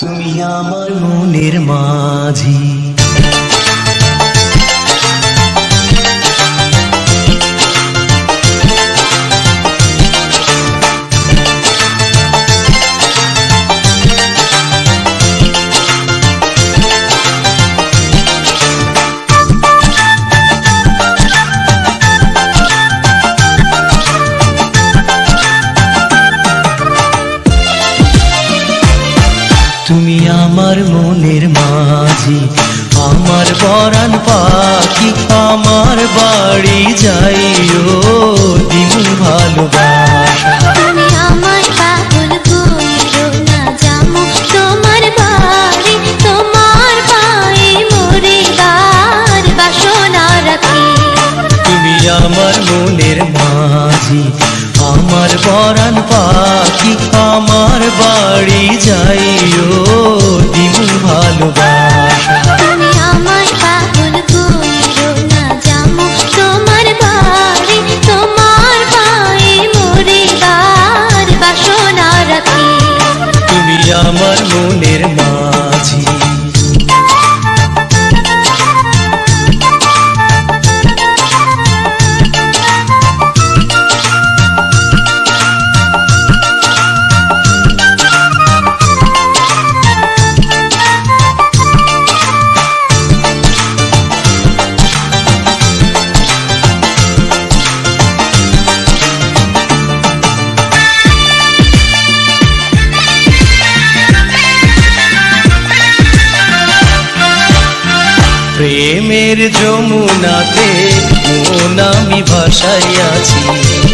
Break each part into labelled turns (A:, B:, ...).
A: তুমি আমার মনের মাঝি। আমার মনের মাঝি আমার বরান পাখি আমার বাড়ি যাইও দিন ভালোবাসা। আমার মনের মাঝি আমার বরান পাখি আমার বাড়ি যাইও আমার মনের মাঝি প্রেমের যমুনাতে মন আমি ভাসাইয়াছি।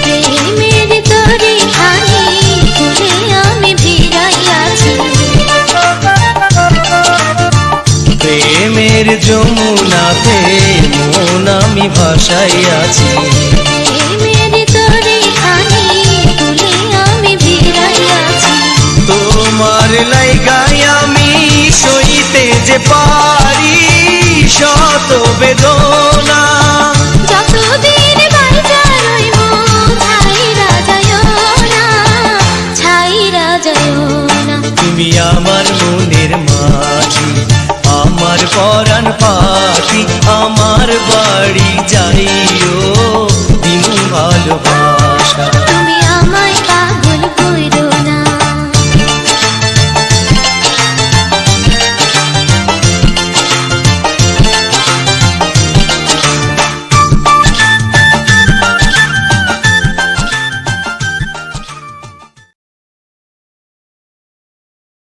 B: প্রেমের তরি খানি আমি ভিড়াইয়াছি।
A: প্রেমের যমুনাতে মন আমি ভাসাইয়াছি। তোমার লাইগাই আমি সইতে যে পারি শত বেদনা।
B: যতদিন বাইচা রইব ছাইরা যায়ও না ছাইরা যায়ও না।
A: তুমি আমার মনের মাঝি আমার পরাণ পাখি আমার বাড়ি যাইও